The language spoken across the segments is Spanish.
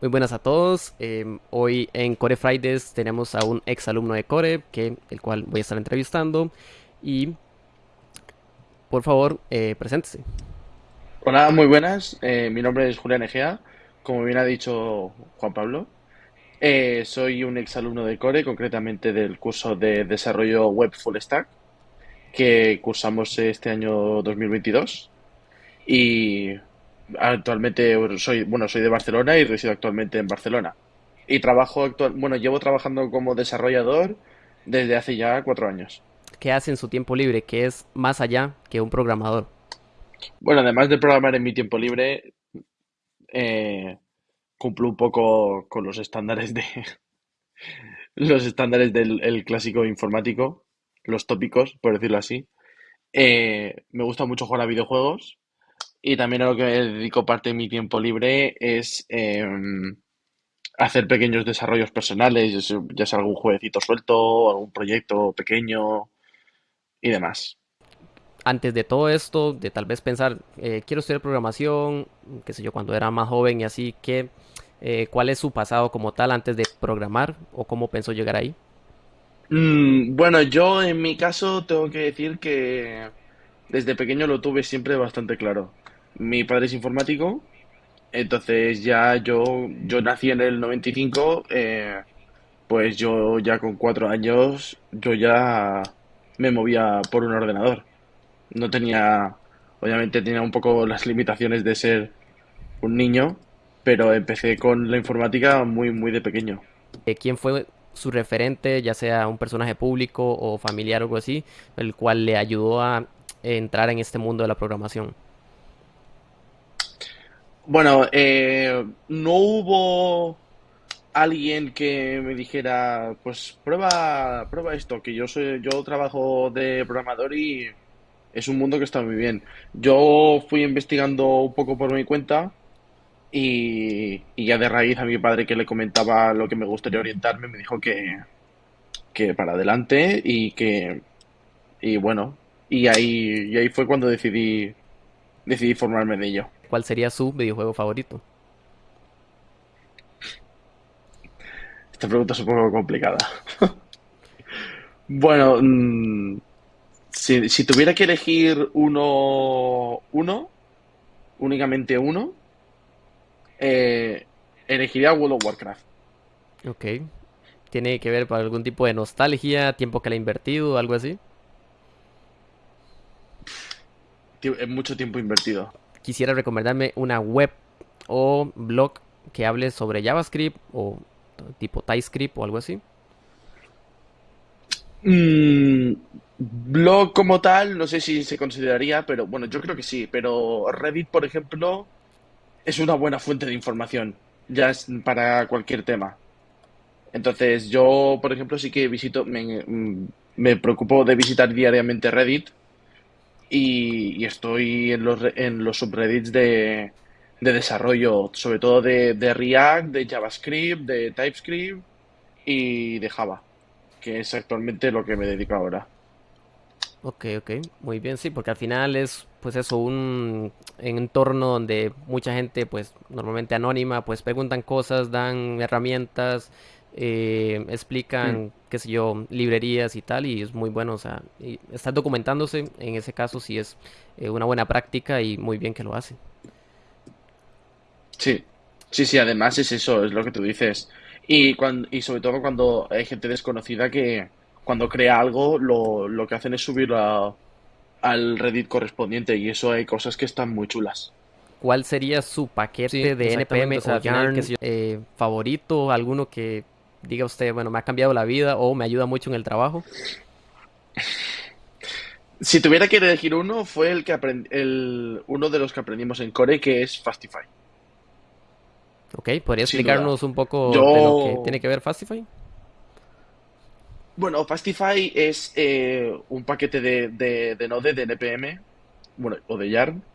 Muy buenas a todos. Eh, hoy en Core Fridays tenemos a un ex alumno de Core, que, el cual voy a estar entrevistando. Y por favor, eh, preséntese. Hola, muy buenas. Eh, mi nombre es Julián Egea, como bien ha dicho Juan Pablo. Eh, soy un ex alumno de Core, concretamente del curso de desarrollo web full stack que cursamos este año 2022. Y actualmente soy, bueno, soy de Barcelona y resido actualmente en Barcelona. Y trabajo actual, bueno, llevo trabajando como desarrollador desde hace ya cuatro años. ¿Qué hace en su tiempo libre? ¿Qué es más allá que un programador? Bueno, además de programar en mi tiempo libre, eh, cumplo un poco con los estándares de los estándares del el clásico informático, los tópicos, por decirlo así. Eh, me gusta mucho jugar a videojuegos y también a lo que me dedico parte de mi tiempo libre es em, hacer pequeños desarrollos personales, ya sea, ya sea algún jueguecito suelto, algún proyecto pequeño y demás. Antes de todo esto, de tal vez pensar, eh, quiero estudiar programación, qué sé yo, cuando era más joven y así, ¿qué, eh, ¿cuál es su pasado como tal antes de programar o cómo pensó llegar ahí? Mm, bueno, yo en mi caso tengo que decir que desde pequeño lo tuve siempre bastante claro. Mi padre es informático, entonces ya yo, yo nací en el 95, eh, pues yo ya con cuatro años, yo ya me movía por un ordenador. No tenía, obviamente tenía un poco las limitaciones de ser un niño, pero empecé con la informática muy, muy de pequeño. Eh, ¿Quién fue su referente, ya sea un personaje público o familiar o algo así, el cual le ayudó a entrar en este mundo de la programación? Bueno, eh, no hubo alguien que me dijera, pues prueba, prueba esto, que yo soy, yo trabajo de programador y es un mundo que está muy bien. Yo fui investigando un poco por mi cuenta y, ya de raíz a mi padre que le comentaba lo que me gustaría orientarme, me dijo que, que para adelante y que, y bueno, y ahí, y ahí fue cuando decidí, decidí formarme de ello. ¿Cuál sería su videojuego favorito? Esta pregunta es un poco complicada. Bueno, mm, si, si tuviera que elegir uno, uno, únicamente uno, eh, elegiría World of Warcraft. Ok. ¿Tiene que ver con algún tipo de nostalgia, tiempo que le ha invertido, algo así? Es mucho tiempo invertido. Quisiera recomendarme una web o blog que hable sobre JavaScript o tipo TypeScript o algo así. Mm, blog como tal, no sé si se consideraría, pero bueno, yo creo que sí. Pero Reddit, por ejemplo, es una buena fuente de información, ya es para cualquier tema. Entonces, yo, por ejemplo, sí que visito, me, mm, me preocupo de visitar diariamente Reddit y, estoy en los, en los subreddits de, de desarrollo, sobre todo de, de React, de JavaScript, de TypeScript y de Java, que es actualmente lo que me dedico ahora. Ok, ok, muy bien, sí, porque al final es, pues eso, un entorno donde mucha gente, pues normalmente anónima, pues preguntan cosas, dan herramientas, eh, Mm, explican, qué sé yo, librerías y tal, y es muy bueno, o sea, y estar documentándose, en ese caso sí es eh, una buena práctica y muy bien que lo hace. Sí, sí, sí, además es eso, es lo que tú dices. Y, cuan- y sobre todo cuando hay gente desconocida que cuando crea algo lo, lo que hacen es subirlo a- al Reddit correspondiente y eso hay cosas que están muy chulas. ¿Cuál sería su Sí, paquete de NPM o Mm. Yarn. eh, favorito, alguno que diga usted, bueno, me ha cambiado la vida o me ayuda mucho en el trabajo? Si tuviera que elegir uno, fue el que aprend- el, uno de los que aprendimos en Core, que es Fastify, Ok, ¿podría explicarnos un poco de lo que tiene Yo, que ver Fastify? bueno, Fastify es eh, un paquete de, de, de Node, de NPM, bueno, o de Yarn,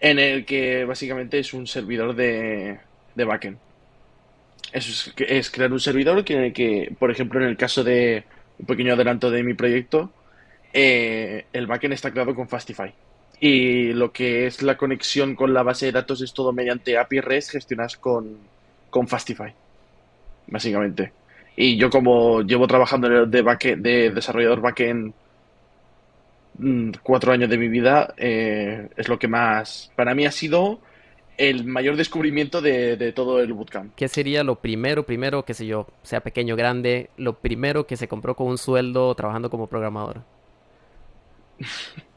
en el que básicamente es un servidor de, de backend. Eso es, es crear un servidor que, que, por ejemplo, en el caso de un pequeño adelanto de mi proyecto, eh, el backend está creado con Fastify. Y lo que es la conexión con la base de datos es todo mediante API REST gestionadas con, con Fastify, básicamente. Y yo como llevo trabajando de, backend- de desarrollador backend mm, cuatro años de mi vida, eh, es lo que más, para mí ha sido el mayor descubrimiento de, de todo el bootcamp. ¿Qué sería lo primero, primero, qué sé yo, sea pequeño o grande, lo primero que se compró con un sueldo trabajando como programador?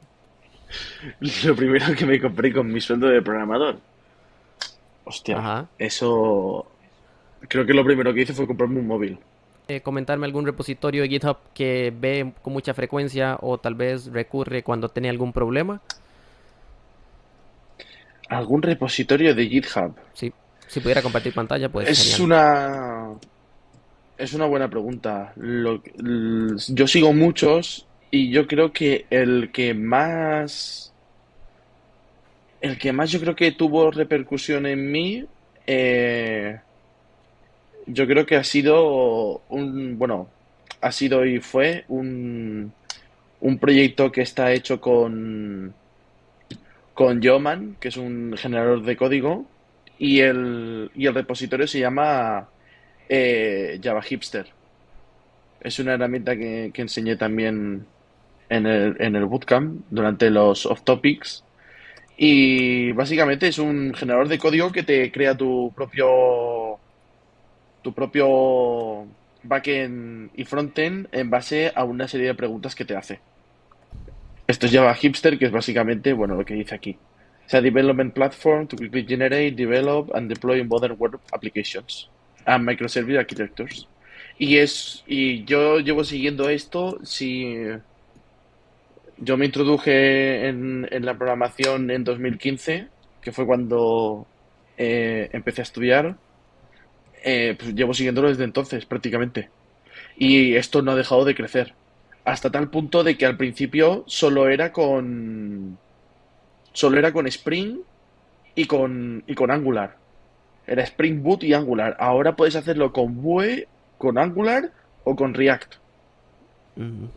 Lo primero que me compré con mi sueldo de programador. Hostia, Ajá. eso creo que lo primero que hice fue comprarme un móvil. Eh, comentarme algún repositorio de GitHub que ve con mucha frecuencia o tal vez recurre cuando tiene algún problema. ¿Algún repositorio de GitHub? Sí, si pudiera compartir pantalla, pues Es genial. una, es una buena pregunta. Lo- l- yo sigo muchos y yo creo que el que más, el que más yo creo que tuvo repercusión en mí, eh, yo creo que ha sido un, bueno, ha sido y fue un, un proyecto que está hecho con, con Yeoman, que es un generador de código, y el, y el repositorio se llama eh, Java Hipster. Es una herramienta que, que enseñé también en el, en el bootcamp durante los off topics. Y básicamente es un generador de código que te crea tu propio, tu propio backend y frontend en base a una serie de preguntas que te hace. Esto es Java Hipster, que es básicamente, bueno, lo que dice aquí. Es a development platform to quickly generate, develop and deploy modern web applications and microservice architectures. Y es, y yo llevo siguiendo esto, si yo me introduje en, la programación en 2015, que fue cuando eh, empecé a estudiar, eh, pues llevo siguiéndolo desde entonces prácticamente. Y esto no ha dejado de crecer. Hasta tal punto de que al principio solo era con, solo era con Spring y con, y con Angular. Era Spring Boot y Angular. Ahora puedes hacerlo con Vue, con Angular o con React.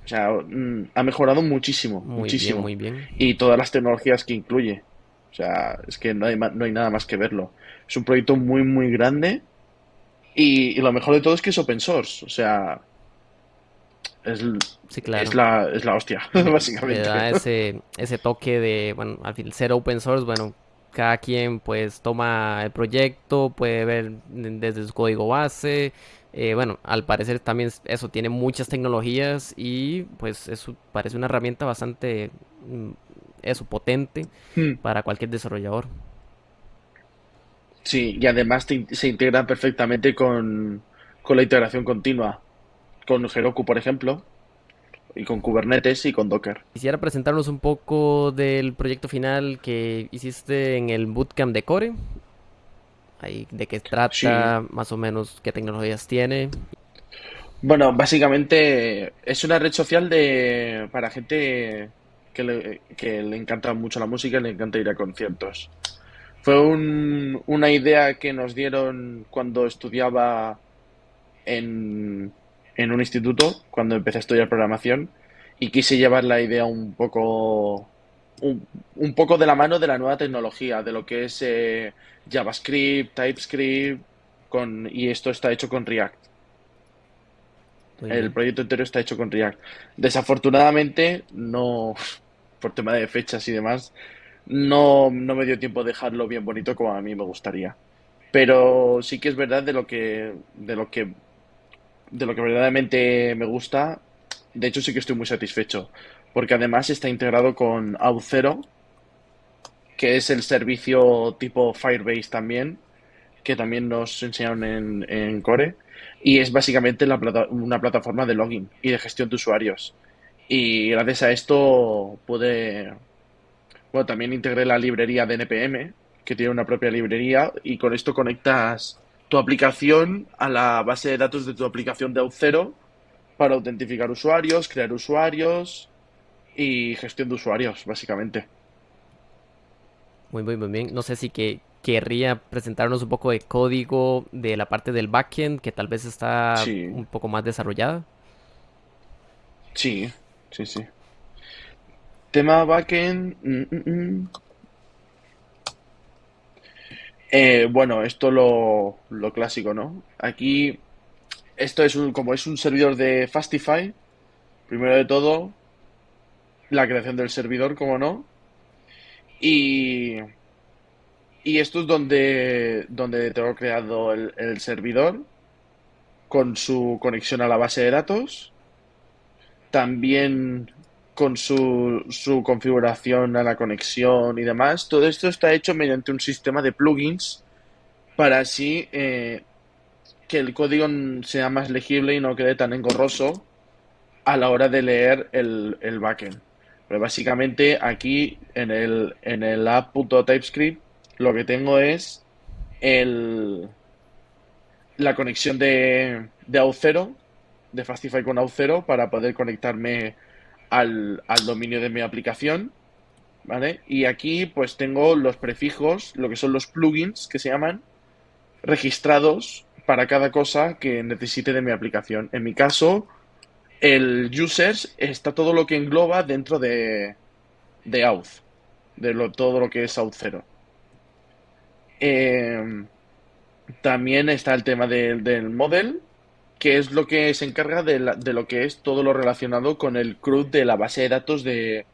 O sea, mm, ha mejorado muchísimo, Muy bien, muchísimo. muy bien. Y todas las tecnologías que incluye. O sea, es que no hay, no hay nada más que verlo. Es un proyecto muy, muy grande y, y lo mejor de todo es que es open source. O sea, es, la, es la hostia, Le, le da básicamente. ese, ese toque de, bueno, al fin, ser open source, bueno, cada quien pues toma el proyecto, puede ver desde su código base. eh, bueno, al parecer también es- eso tiene muchas tecnologías y pues eso parece una herramienta bastante, mm, eso, potente Hmm. para cualquier desarrollador. Sí, y además te se integra perfectamente con, con la integración continua. Con Heroku, por ejemplo, y con Kubernetes y con Docker. Quisiera presentarnos un poco del proyecto final que hiciste en el Bootcamp de Core, ahí de qué Sí, trata, más o menos qué tecnologías tiene. Bueno, básicamente es una red social de para gente que le, que le encanta mucho la música y le encanta ir a conciertos. Fue un- una idea que nos dieron cuando estudiaba en, en un instituto, cuando empecé a estudiar programación, y quise llevar la idea un poco, un, un poco de la mano de la nueva tecnología, de lo que es eh, JavaScript, TypeScript, con, y esto está hecho con React. El proyecto entero está hecho con React. Desafortunadamente, no, por tema de fechas y demás, no, no me dio tiempo de dejarlo bien bonito como a mí me gustaría. Pero sí que es verdad de lo que, de lo que, de lo que verdaderamente me gusta. De hecho, sí que estoy muy satisfecho. Porque además está integrado con Auth0, que es el servicio tipo Firebase también, que también nos enseñaron en, Core, y es básicamente una plataforma de login y de gestión de usuarios. Y gracias a esto pude, bueno, también integré la librería de NPM, que tiene una propia librería, y con esto conectas tu aplicación a la base de datos de tu aplicación de Auth0 para autentificar usuarios, crear usuarios y gestión de usuarios, básicamente. Muy, muy, muy bien. No sé si que querría presentarnos un poco de código de la parte del backend que tal vez está Sí, un poco más desarrollada. sí, sí, sí. Tema backend. mm, mm, mm. Eh, bueno, esto lo, lo clásico, ¿no? Aquí, esto es un, como es un servidor de Fastify, primero de todo, la creación del servidor, como no, y, y esto es donde, donde tengo creado el, el servidor con su conexión a la base de datos, también con su, su configuración a la conexión y demás. Todo esto está hecho mediante un sistema de plugins para así eh, que el código sea más legible y no quede tan engorroso a la hora de leer el, el backend. Pero básicamente aquí en el, en el app.typescript lo que tengo es el, la conexión de, de Auth0, de Fastify con Auth0 para poder conectarme al, al dominio de mi aplicación. ¿Vale? Y aquí pues tengo los prefijos, lo que son los plugins que se llaman, registrados para cada cosa que necesite de mi aplicación. En mi caso, el users está todo lo que engloba dentro de, de Auth, de lo, todo lo que es Auth 0. Eh, también está el tema de- del model, que es lo que se encarga de, lo que es todo lo relacionado con el CRUD de la base de datos de,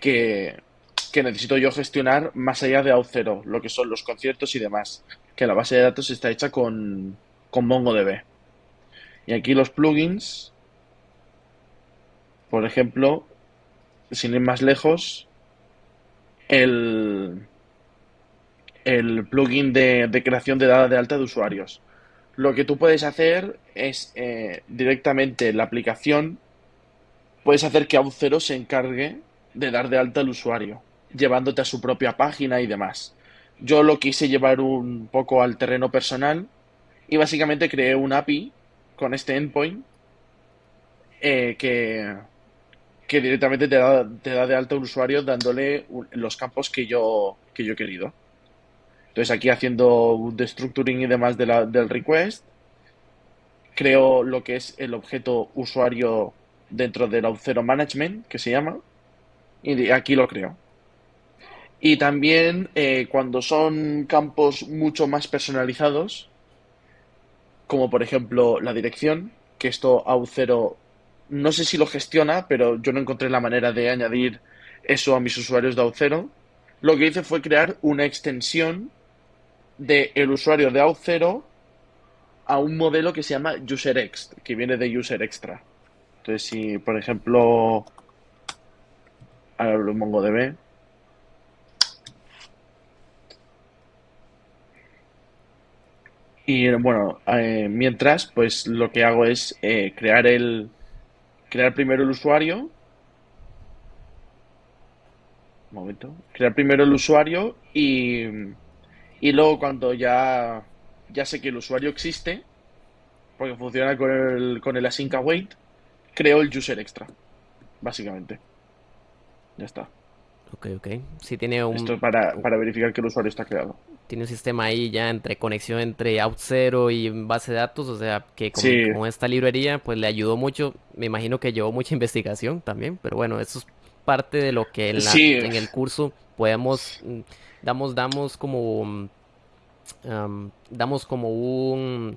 que, que necesito yo gestionar más allá de Auth0, lo que son los conciertos y demás, que la base de datos está hecha con, con MongoDB. Y aquí los plugins, por ejemplo, sin ir más lejos, el, el plugin de, de creación de dada de alta de usuarios. Lo que tú puedes hacer es eh, directamente en la aplicación, puedes hacer que Auth0 se encargue de dar de alta al usuario, llevándote a su propia página y demás. Yo lo quise llevar un poco al terreno personal y básicamente creé un API con este endpoint eh, que, que directamente te da, te da de alta al usuario dándole los campos que yo, que yo he querido. Entonces aquí haciendo un destructuring y demás de del request, creo lo que es el objeto usuario dentro del Auth0 Management, que se llama, y aquí lo creo. Y también eh, cuando son campos mucho más personalizados, como por ejemplo la dirección, que esto Auth0 no sé si lo gestiona, pero yo no encontré la manera de añadir eso a mis usuarios de Auth0. Lo que hice fue crear una extensión del usuario de Auth0 a un modelo que se llama UserExt, que viene de User Extra. Entonces, si por ejemplo, abro MongoDB, y bueno, eh, mientras, pues lo que hago es eh, crear el, crear primero el usuario, un momento, crear primero el usuario y, y luego cuando ya, ya sé que el usuario existe, porque funciona con el, con el async await, creo el user extra, básicamente. Ya está. Ok, ok. Sí tiene Esto un, es para, para verificar que el usuario está creado. tiene un sistema ahí ya entre conexión entre Auth0 y base de datos, o sea que con, Sí, con esta librería pues le ayudó mucho. Me imagino que llevó mucha investigación también, pero bueno, eso es parte de lo que en la, sí, en el curso podemos, mm, damos, damos como, mm, am, damos como un,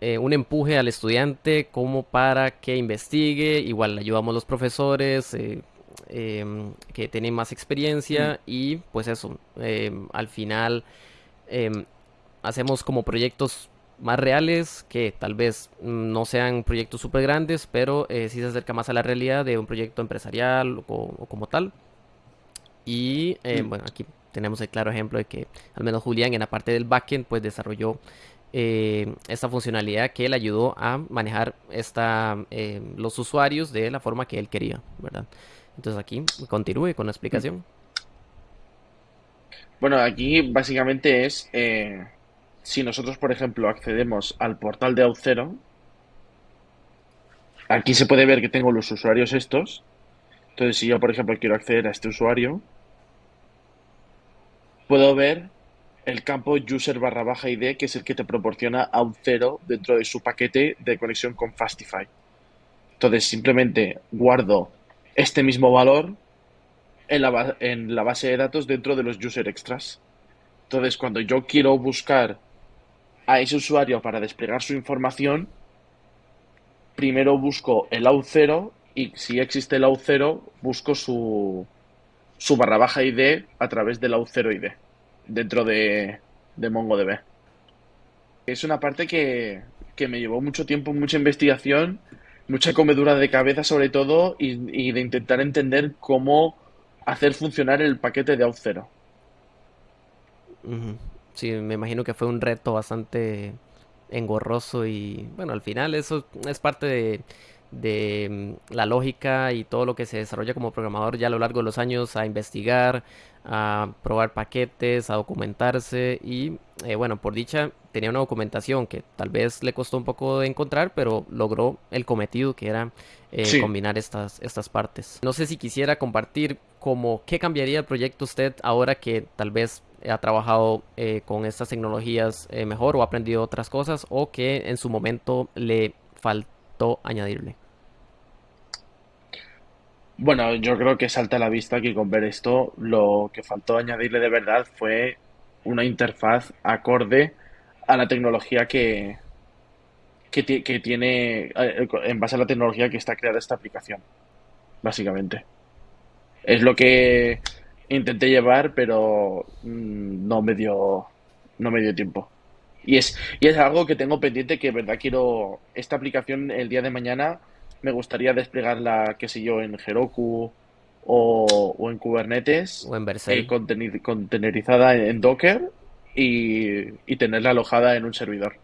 eh, un empuje al estudiante como para que investigue. Igual le ayudamos a los profesores eh, em, que tienen más mm, experiencia y pues eso, em, al final em, hacemos como proyectos más reales que tal vez mm, no sean proyectos súper grandes, pero eh, sí se acerca más a la realidad de un proyecto empresarial o, o como tal. Y eh, mm. bueno, aquí tenemos el claro ejemplo de que al menos Julián en la parte del backend pues desarrolló eh, esta funcionalidad que le ayudó a manejar esta, los usuarios de la forma que él quería, ¿verdad? Entonces aquí continúe con la mm. explicación. Bueno, aquí básicamente es, eh, si nosotros, por ejemplo, accedemos al portal de Auth0, aquí se puede ver que tengo los usuarios estos. Entonces, si yo, por ejemplo, quiero acceder a este usuario, puedo ver el campo user barra baja ID, que es el que te proporciona Auth0 dentro de su paquete de conexión con Fastify. Entonces, simplemente guardo este mismo valor en la, en la base de datos dentro de los user extras. Entonces, cuando yo quiero buscar a ese usuario para desplegar su información, primero busco el AU0 y si existe el AU0, busco su, su barra baja ID a través del AU0 ID dentro de, de MongoDB. Es una parte que, que me llevó mucho tiempo, mucha investigación, mucha comedura de cabeza sobre todo y, de intentar entender cómo hacer funcionar el paquete de Auth0. Ujú. Sí, me imagino que fue un reto bastante engorroso y bueno, al final eso es parte de, de mm, la lógica y todo lo que se desarrolla como programador ya a lo largo de los años a investigar, a probar paquetes, a documentarse y eh, bueno, por dicha tenía una documentación que tal vez le costó un poco de encontrar, pero logró el cometido que era eh, Sí. combinar estas, estas partes. No sé si quisiera compartir como qué cambiaría el proyecto usted ahora que tal vez ha trabajado eh, con estas tecnologías eh, mejor o ha aprendido otras cosas o que en su momento le faltó añadirle. Bueno, yo creo que salta a la vista que con ver esto lo que faltó añadirle de verdad fue una interfaz acorde a la tecnología que, que, ti- que tiene, eh, en base a la tecnología que está creada esta aplicación, básicamente. Es lo que intenté llevar, pero mm, no me dio, no me dio tiempo. Y es, y es algo que tengo pendiente que, verdad, quiero. Esta aplicación el día de mañana me gustaría desplegarla, qué sé yo, en Heroku o, o en Kubernetes, O en eh, contenerizada en Docker y, y tenerla alojada en un servidor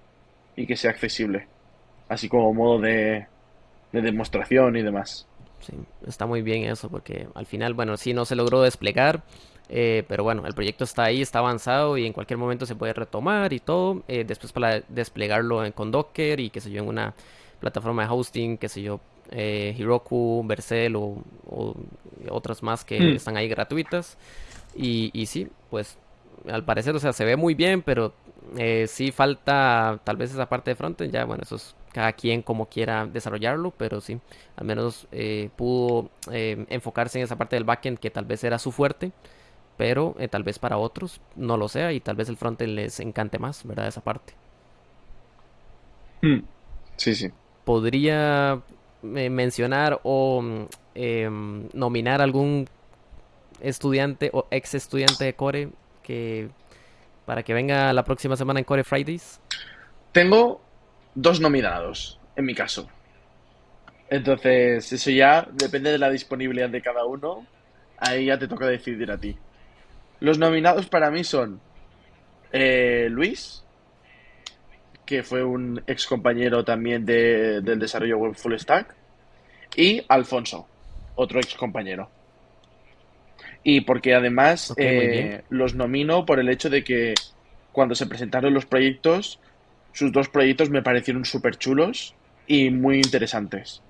y que sea accesible, así como modo de, de demostración y demás. Sí, está muy bien eso, porque al final, bueno, sí no se logró desplegar, eh, pero bueno, el proyecto está ahí, está avanzado y en cualquier momento se puede retomar y todo. eh, después para desplegarlo en, con Docker y qué sé yo, en una plataforma de hosting, qué sé yo, eh, Heroku, Vercel o, o otras más que Hmm. están ahí gratuitas. Y, y sí, pues al parecer, o sea, se ve muy bien, pero eh, sí falta tal vez esa parte de frontend. Ya, bueno, eso es cada quien como quiera desarrollarlo, pero sí, al menos eh, pudo eh, enfocarse en esa parte del backend que tal vez era su fuerte, pero eh, tal vez para otros no lo sea y tal vez el frontend les encante más, ¿verdad? Esa parte. Hmm. Sí, sí. ¿Podría mencionar o em, nominar algún estudiante o ex estudiante de Core que para que venga la próxima semana en Core Fridays? Tengo dos nominados, en mi caso. Entonces, eso ya depende de la disponibilidad de cada uno. Ahí ya te toca decidir a ti. Los nominados para mí son eh, Luis, que fue un ex compañero también de- del desarrollo web Full Stack, y Alfonso, otro ex compañero. Y porque además eh, los nomino por el hecho de que cuando se presentaron los proyectos, sus dos proyectos me parecieron súper chulos y muy interesantes.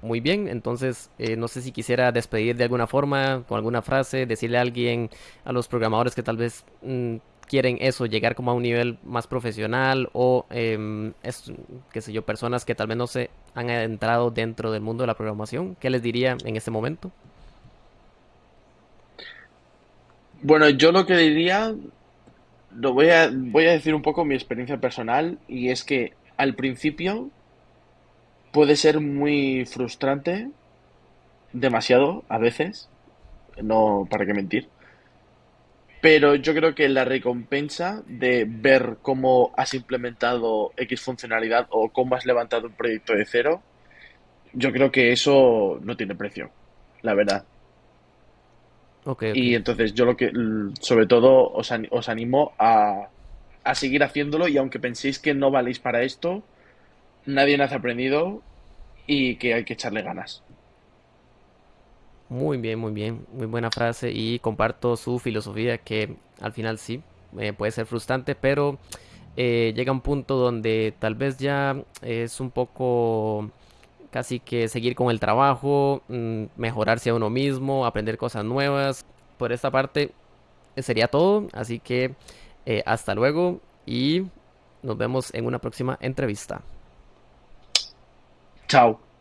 Muy bien, entonces eh, no sé si quisiera despedir de alguna forma, con alguna frase, decirle a alguien, a los programadores que tal vez mm, quieren eso, llegar como a un nivel más profesional o, em, es- qué sé yo, personas que tal vez no se han adentrado dentro del mundo de la programación, ¿qué les diría en este momento? Bueno, yo lo que diría, lo voy a, voy a decir un poco mi experiencia personal y es que al principio puede ser muy frustrante, demasiado a veces, no para qué mentir, pero yo creo que la recompensa de ver cómo has implementado X funcionalidad o cómo has levantado un proyecto de cero, yo creo que eso no tiene precio, la verdad. Y entonces yo lo que, sobre todo, os, os animo a, a seguir haciéndolo y aunque penséis que no valéis para esto, nadie nace aprendido y que hay que echarle ganas. Muy bien, muy bien, muy buena frase y comparto su filosofía que al final sí, eh, puede ser frustrante, pero eh, llega un punto donde tal vez ya es un poco casi que seguir con el trabajo, mm, mejorarse a uno mismo, aprender cosas nuevas. Por esta parte sería todo, así que eh, hasta luego y nos vemos en una próxima entrevista. Chao.